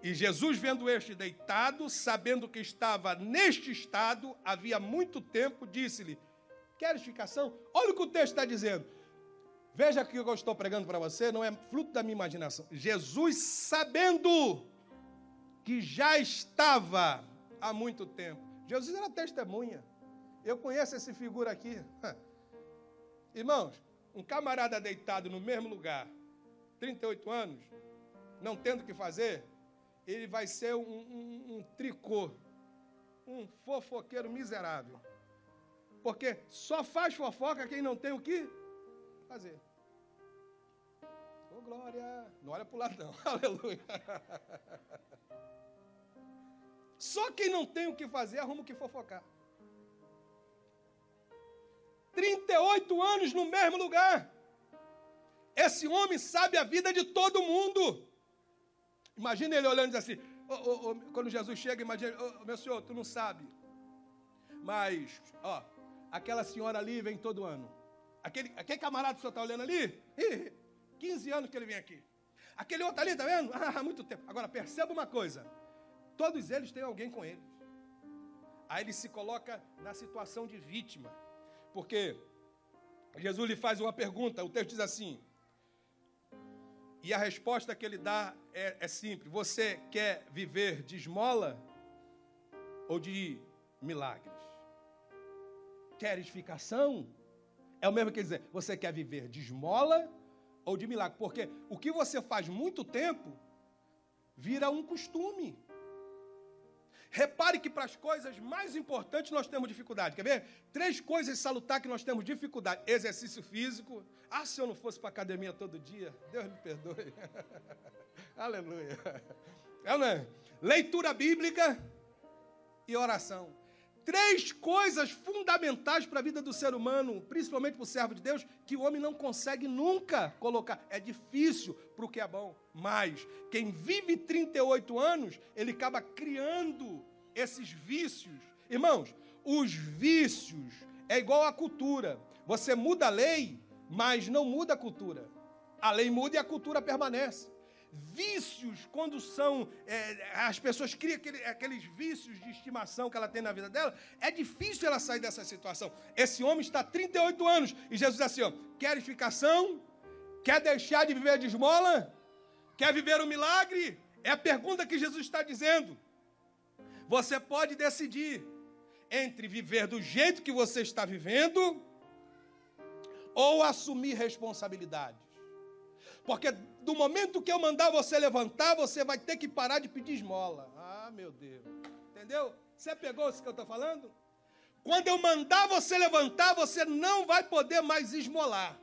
E Jesus, vendo este deitado, sabendo que estava neste estado, havia muito tempo, disse-lhe: Queres ficação? Olha o que o texto está dizendo. Veja que o que eu estou pregando para você não é fruto da minha imaginação. Jesus, sabendo que já estava há muito tempo. Jesus era testemunha. Eu conheço essa figura aqui. Irmãos, um camarada deitado no mesmo lugar, 38 anos, não tendo o que fazer, ele vai ser um, um, um tricô, um fofoqueiro miserável. Porque só faz fofoca quem não tem o que fazer. Ô oh, glória! Não olha para o lado, não. Aleluia. Só quem não tem o que fazer arruma o que fofocar. 38 anos no mesmo lugar. Esse homem sabe a vida de todo mundo. Imagina ele olhando e diz assim, oh, oh, oh, quando Jesus chega, imagina, meu senhor, tu não sabe. Mas, ó, aquela senhora ali vem todo ano. Aquele, aquele camarada que o senhor está olhando ali, 15 anos que ele vem aqui. Aquele outro ali, tá vendo? Ah, muito tempo. Agora, perceba uma coisa. Todos eles têm alguém com eles. Aí ele se coloca na situação de vítima. Porque Jesus lhe faz uma pergunta, o texto diz assim: e a resposta que ele dá é, é simples: você quer viver de esmola ou de milagres? Quer edificação? É o mesmo que dizer, você quer viver de esmola ou de milagre? Porque o que você faz muito tempo vira um costume. Repare que para as coisas mais importantes nós temos dificuldade. Quer ver? Três coisas salutar que nós temos dificuldade: exercício físico. Ah, se eu não fosse para academia todo dia, Deus me perdoe. Aleluia. É, né? Leitura bíblica e oração. Três coisas fundamentais para a vida do ser humano, principalmente para o servo de Deus, que o homem não consegue nunca colocar. É difícil para o que é bom. Mas quem vive 38 anos, ele acaba criando esses vícios. Irmãos, os vícios é igual à cultura. Você muda a lei, mas não muda a cultura. A lei muda e a cultura permanece vícios, quando são. É, as pessoas criam aquele, aqueles vícios de estimação que ela tem na vida dela, é difícil ela sair dessa situação. Esse homem está há 38 anos e Jesus diz assim: ó, quer edificação? Quer deixar de viver de esmola? Quer viver um milagre? É a pergunta que Jesus está dizendo. Você pode decidir entre viver do jeito que você está vivendo ou assumir responsabilidades. Porque do momento que eu mandar você levantar, você vai ter que parar de pedir esmola. Ah, meu Deus. Entendeu? Você pegou isso que eu estou falando? Quando eu mandar você levantar, você não vai poder mais esmolar.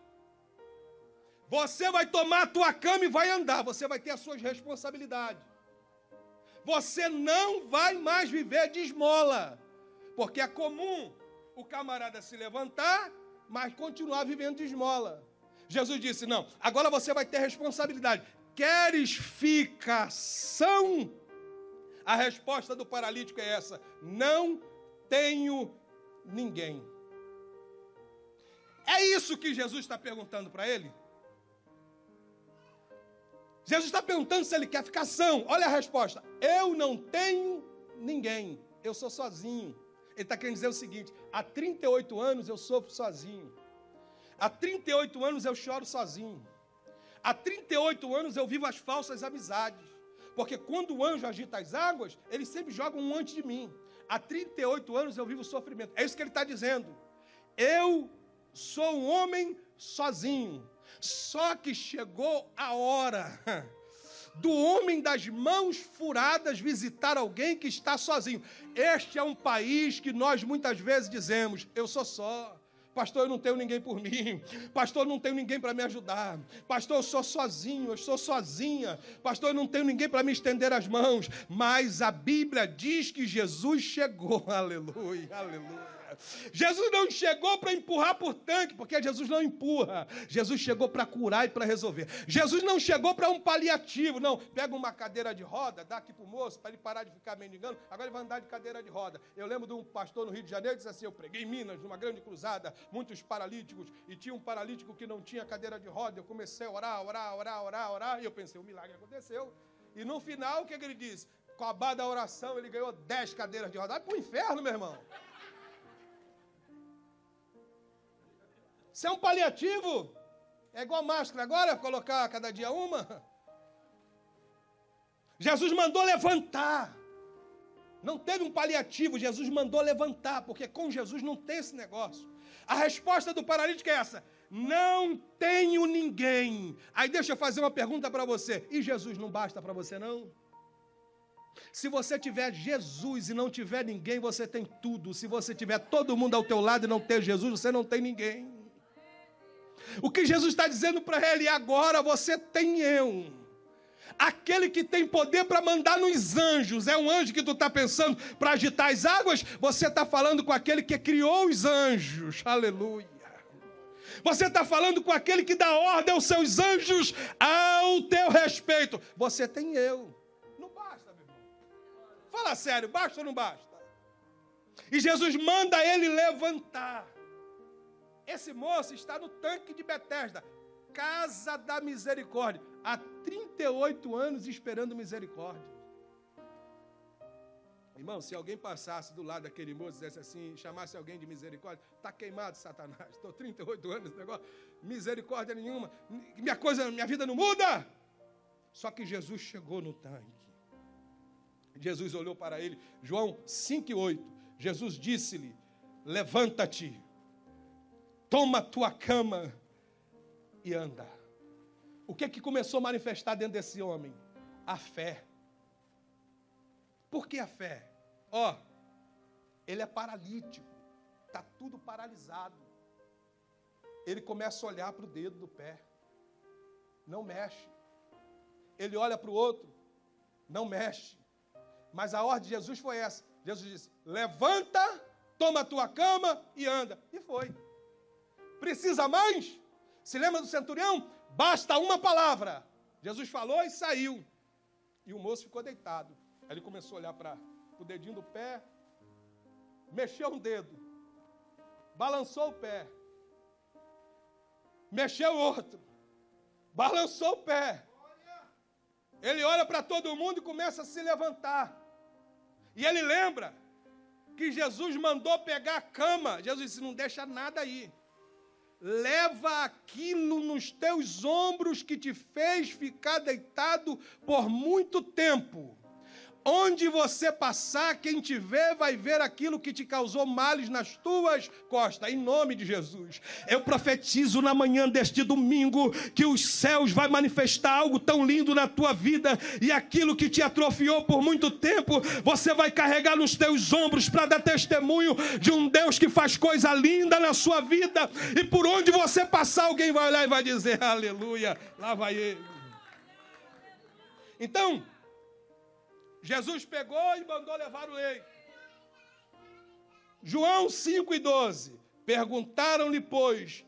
Você vai tomar a tua cama e vai andar. Você vai ter as suas responsabilidades. Você não vai mais viver de esmola. Porque é comum o camarada se levantar, mas continuar vivendo de esmola. Jesus disse: Não, agora você vai ter responsabilidade. Queres ficação? A resposta do paralítico é essa: Não tenho ninguém. É isso que Jesus está perguntando para ele? Jesus está perguntando se ele quer ficação. Olha a resposta: Eu não tenho ninguém. Eu sou sozinho. Ele está querendo dizer o seguinte: há 38 anos eu sofro sozinho. Há 38 anos eu choro sozinho. Há 38 anos eu vivo as falsas amizades. Porque quando o anjo agita as águas, ele sempre joga um antes de mim. Há 38 anos eu vivo sofrimento. É isso que ele está dizendo. Eu sou um homem sozinho. Só que chegou a hora do homem das mãos furadas visitar alguém que está sozinho. Este é um país que nós muitas vezes dizemos: eu sou só. Pastor, eu não tenho ninguém por mim. Pastor, eu não tenho ninguém para me ajudar. Pastor, eu sou sozinho, eu sou sozinha. Pastor, eu não tenho ninguém para me estender as mãos. Mas a Bíblia diz que Jesus chegou. Aleluia, aleluia. Jesus não chegou para empurrar por tanque, porque Jesus não empurra. Jesus chegou para curar e para resolver. Jesus não chegou para um paliativo, não. Pega uma cadeira de roda, dá aqui para o moço, para ele parar de ficar mendigando, agora ele vai andar de cadeira de roda. Eu lembro de um pastor no Rio de Janeiro que disse assim: Eu preguei em Minas, numa grande cruzada, muitos paralíticos, e tinha um paralítico que não tinha cadeira de roda. Eu comecei a orar, orar, orar, orar, orar, e eu pensei: o milagre aconteceu. E no final, o que, é que ele disse? Com a barra da oração, ele ganhou 10 cadeiras de roda. Vai para o inferno, meu irmão. Isso é um paliativo. É igual máscara agora, colocar cada dia uma. Jesus mandou levantar. Não teve um paliativo, Jesus mandou levantar, porque com Jesus não tem esse negócio. A resposta do paralítico é essa: não tenho ninguém. Aí deixa eu fazer uma pergunta para você: e Jesus não basta para você, não? Se você tiver Jesus e não tiver ninguém, você tem tudo. Se você tiver todo mundo ao teu lado e não ter Jesus, você não tem ninguém. O que Jesus está dizendo para ele, agora você tem eu. Aquele que tem poder para mandar nos anjos, é um anjo que tu está pensando para agitar as águas? Você está falando com aquele que criou os anjos, aleluia. Você está falando com aquele que dá ordem aos seus anjos ao teu respeito. Você tem eu. Não basta, meu irmão. Fala sério, basta ou não basta? E Jesus manda ele levantar. Esse moço está no tanque de Betesda, casa da misericórdia, há 38 anos esperando misericórdia. Irmão, se alguém passasse do lado daquele moço dissesse assim, chamasse alguém de misericórdia, está queimado, Satanás. Estou 38 anos negócio, misericórdia nenhuma, minha coisa, minha vida não muda. Só que Jesus chegou no tanque. Jesus olhou para ele, João 5,8. Jesus disse-lhe: Levanta-te toma a tua cama e anda. O que é que começou a manifestar dentro desse homem? A fé. Por que a fé? Ó, oh, ele é paralítico, está tudo paralisado. Ele começa a olhar para o dedo do pé, não mexe. Ele olha para o outro, não mexe. Mas a ordem de Jesus foi essa: Jesus disse: levanta, toma a tua cama e anda. E foi. Precisa mais? Se lembra do centurião? Basta uma palavra. Jesus falou e saiu. E o moço ficou deitado. Ele começou a olhar para o dedinho do pé, mexeu um dedo, balançou o pé, mexeu o outro, balançou o pé. Ele olha para todo mundo e começa a se levantar. E ele lembra que Jesus mandou pegar a cama. Jesus disse: Não deixa nada aí leva aquilo nos teus ombros que te fez ficar deitado por muito tempo. Onde você passar, quem te vê vai ver aquilo que te causou males nas tuas costas, em nome de Jesus. Eu profetizo na manhã deste domingo que os céus vai manifestar algo tão lindo na tua vida e aquilo que te atrofiou por muito tempo, você vai carregar nos teus ombros para dar testemunho de um Deus que faz coisa linda na sua vida e por onde você passar, alguém vai olhar e vai dizer: Aleluia, lá vai ele. Então, Jesus pegou e mandou levar o leite. João 5 e 12. Perguntaram-lhe, pois,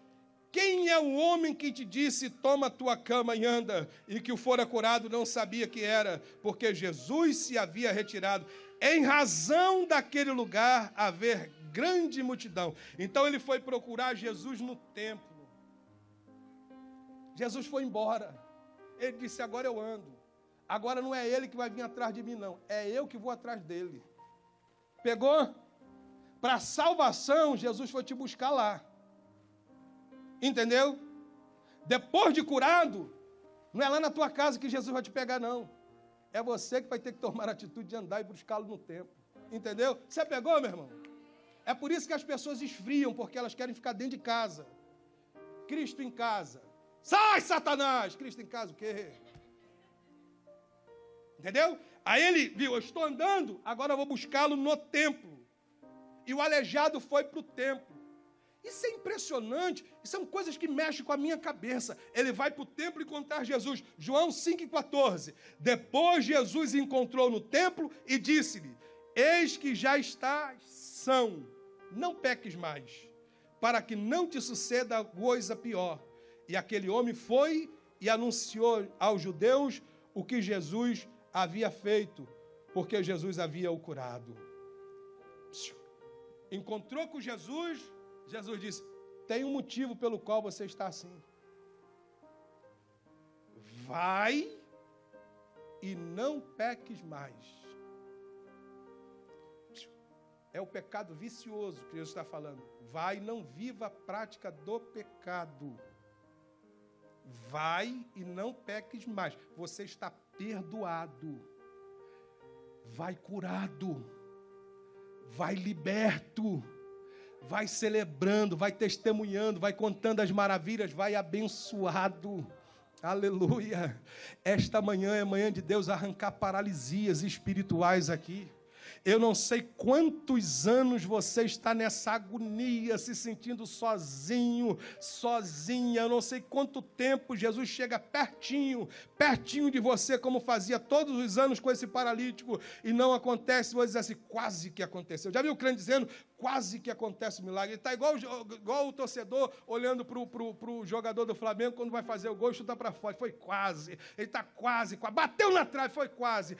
quem é o homem que te disse, toma tua cama e anda, e que o fora curado não sabia que era, porque Jesus se havia retirado. Em razão daquele lugar haver grande multidão. Então ele foi procurar Jesus no templo. Jesus foi embora. Ele disse: Agora eu ando. Agora não é ele que vai vir atrás de mim, não. É eu que vou atrás dele. Pegou? Para salvação, Jesus foi te buscar lá. Entendeu? Depois de curado, não é lá na tua casa que Jesus vai te pegar, não. É você que vai ter que tomar a atitude de andar e buscá-lo no tempo. Entendeu? Você pegou, meu irmão? É por isso que as pessoas esfriam, porque elas querem ficar dentro de casa. Cristo em casa. Sai, Satanás! Cristo em casa o quê? Entendeu? Aí ele viu, eu estou andando, agora eu vou buscá-lo no templo. E o aleijado foi para o templo. Isso é impressionante, são coisas que mexem com a minha cabeça. Ele vai para o templo encontrar Jesus. João 5,14. Depois Jesus encontrou no templo e disse-lhe: Eis que já estás são, não peques mais, para que não te suceda coisa pior. E aquele homem foi e anunciou aos judeus o que Jesus havia feito, porque Jesus havia o curado. Encontrou com Jesus, Jesus disse: Tem um motivo pelo qual você está assim. Vai e não peques mais. É o pecado vicioso que Jesus está falando. Vai não viva a prática do pecado. Vai e não peques mais. Você está perdoado. Vai curado. Vai liberto vai celebrando, vai testemunhando, vai contando as maravilhas, vai abençoado. Aleluia. Esta manhã é manhã de Deus arrancar paralisias espirituais aqui. Eu não sei quantos anos você está nessa agonia, se sentindo sozinho, sozinha. Eu não sei quanto tempo Jesus chega pertinho, pertinho de você, como fazia todos os anos com esse paralítico, e não acontece. Você diz assim, quase que aconteceu. Já viu o crente dizendo, quase que acontece o milagre. Ele está igual, igual o torcedor olhando para o jogador do Flamengo quando vai fazer o gol e chuta para fora. Foi quase. Ele está quase, quase. Bateu na trave, foi quase.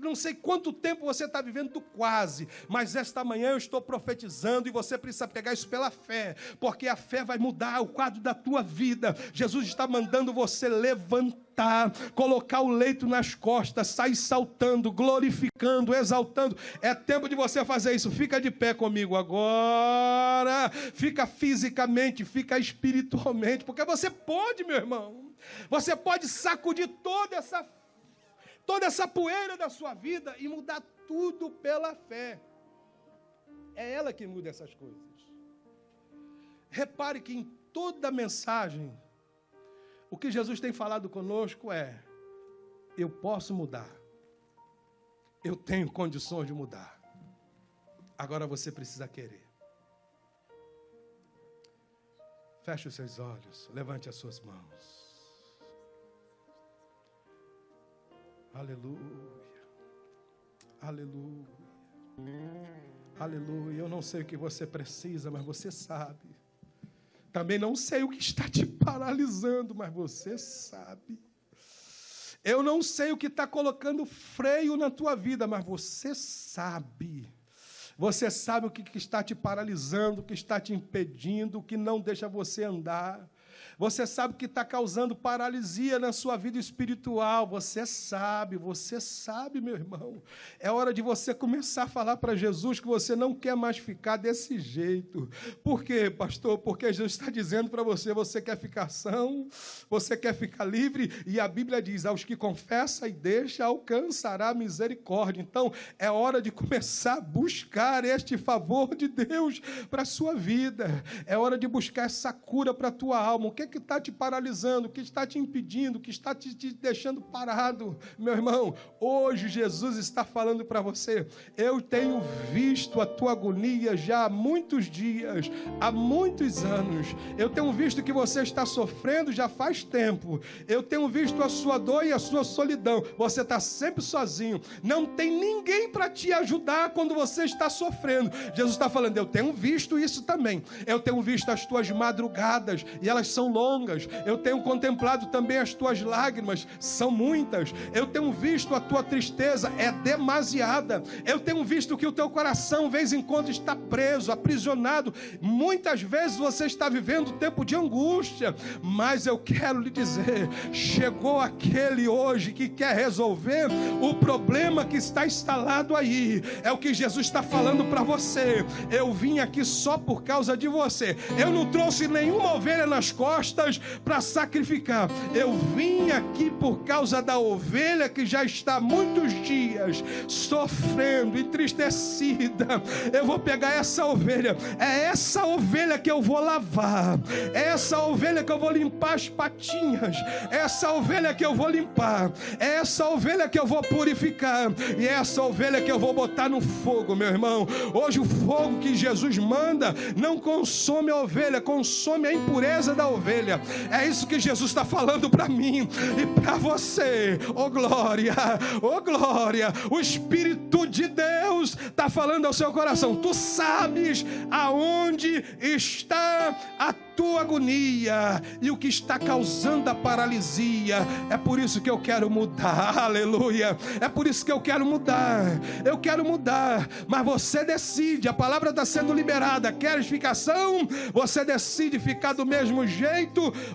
não sei quanto tempo você está vivendo quase, mas esta manhã eu estou profetizando e você precisa pegar isso pela fé, porque a fé vai mudar o quadro da tua vida. Jesus está mandando você levantar, colocar o leito nas costas, sair saltando, glorificando, exaltando. É tempo de você fazer isso. Fica de pé comigo agora. Fica fisicamente, fica espiritualmente, porque você pode, meu irmão. Você pode sacudir toda essa toda essa poeira da sua vida e mudar tudo pela fé. É ela que muda essas coisas. Repare que em toda a mensagem, o que Jesus tem falado conosco é: eu posso mudar, eu tenho condições de mudar. Agora você precisa querer. Feche os seus olhos, levante as suas mãos. Aleluia. Aleluia. Aleluia. Eu não sei o que você precisa, mas você sabe. Também não sei o que está te paralisando, mas você sabe. Eu não sei o que está colocando freio na tua vida, mas você sabe. Você sabe o que está te paralisando, o que está te impedindo, o que não deixa você andar. Você sabe que está causando paralisia na sua vida espiritual. Você sabe, você sabe, meu irmão. É hora de você começar a falar para Jesus que você não quer mais ficar desse jeito. Por quê, pastor? Porque Jesus está dizendo para você: você quer ficar são, você quer ficar livre. E a Bíblia diz: aos que confessa e deixa, alcançará misericórdia. Então, é hora de começar a buscar este favor de Deus para a sua vida. É hora de buscar essa cura para a tua alma. O que que está te paralisando, o que está te impedindo, o que está te, te deixando parado, meu irmão. Hoje Jesus está falando para você. Eu tenho visto a tua agonia já há muitos dias, há muitos anos. Eu tenho visto que você está sofrendo já faz tempo. Eu tenho visto a sua dor e a sua solidão. Você está sempre sozinho. Não tem ninguém para te ajudar quando você está sofrendo. Jesus está falando, eu tenho visto isso também. Eu tenho visto as tuas madrugadas e elas são longas longas. Eu tenho contemplado também as tuas lágrimas, são muitas. Eu tenho visto a tua tristeza, é demasiada. Eu tenho visto que o teu coração, vez em quando, está preso, aprisionado. Muitas vezes você está vivendo tempo de angústia, mas eu quero lhe dizer: chegou aquele hoje que quer resolver o problema que está instalado aí. É o que Jesus está falando para você. Eu vim aqui só por causa de você. Eu não trouxe nenhuma ovelha nas costas para sacrificar. Eu vim aqui por causa da ovelha que já está muitos dias sofrendo, entristecida. Eu vou pegar essa ovelha. É essa ovelha que eu vou lavar. É essa ovelha que eu vou limpar as patinhas. É essa ovelha que eu vou limpar. É essa ovelha que eu vou purificar. E é essa ovelha que eu vou botar no fogo, meu irmão. Hoje o fogo que Jesus manda não consome a ovelha, consome a impureza da ovelha. É isso que Jesus está falando para mim e para você. Oh glória, oh glória. O Espírito de Deus está falando ao seu coração. Tu sabes aonde está a tua agonia e o que está causando a paralisia. É por isso que eu quero mudar. Aleluia. É por isso que eu quero mudar. Eu quero mudar, mas você decide. A palavra está sendo liberada. Queres ficação? Você decide ficar do mesmo jeito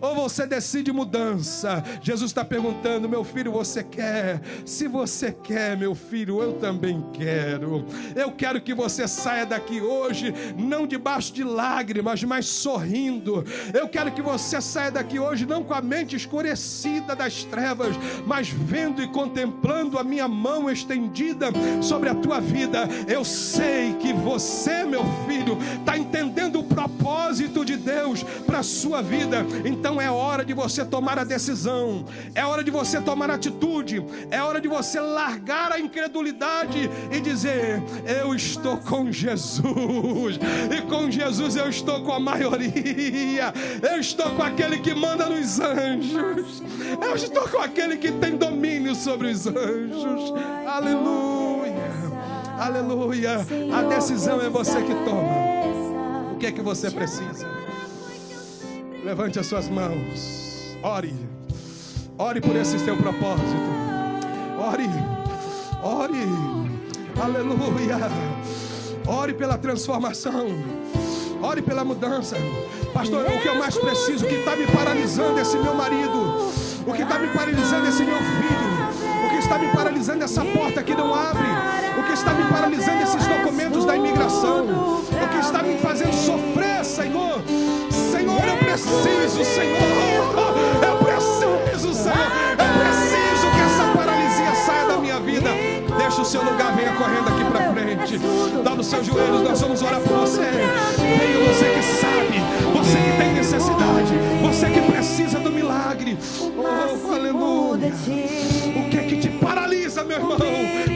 ou você decide mudança? Jesus está perguntando, meu filho, você quer? Se você quer, meu filho, eu também quero. Eu quero que você saia daqui hoje, não debaixo de lágrimas, mas sorrindo. Eu quero que você saia daqui hoje não com a mente escurecida das trevas, mas vendo e contemplando a minha mão estendida sobre a tua vida. Eu sei que você, meu filho, está entendendo o propósito de Deus para a sua vida. Então é hora de você tomar a decisão, é hora de você tomar atitude, é hora de você largar a incredulidade e dizer: Eu estou com Jesus, e com Jesus eu estou com a maioria, eu estou com aquele que manda nos anjos, eu estou com aquele que tem domínio sobre os anjos. Aleluia. Aleluia. A decisão é você que toma. O que é que você precisa? Levante as suas mãos. Ore. Ore por esse seu propósito. Ore. Ore. Aleluia. Ore pela transformação. Ore pela mudança. Pastor, o que eu mais preciso, o que está me paralisando esse meu marido, o que está me paralisando esse meu filho, o que está me paralisando essa porta que não abre, o que está me paralisando esses documentos da imigração, o que está me fazendo sofrer, preciso, Senhor. Eu preciso, Senhor. Eu preciso que essa paralisia saia da minha vida. Deixa o seu lugar, venha correndo aqui para frente. Dá nos seus joelhos, nós vamos orar por você. Venha você que sabe, você que tem necessidade, você que precisa do milagre. Oh, aleluia. O que é que te paralisa, meu irmão?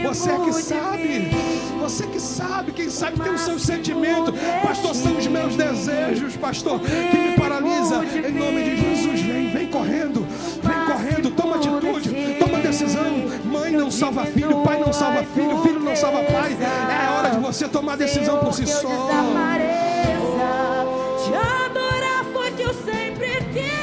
Você é que sabe. Você que sabe, quem sabe tem os seus sentimentos. Pastor, são os meus desejos, pastor, que me paralisa. Em nome de Jesus, vem, vem correndo. Vem correndo, toma atitude, toma decisão. Mãe não salva filho, pai não salva filho, filho não salva pai. É hora de você tomar decisão por si só. Te adorar foi que eu sempre quis.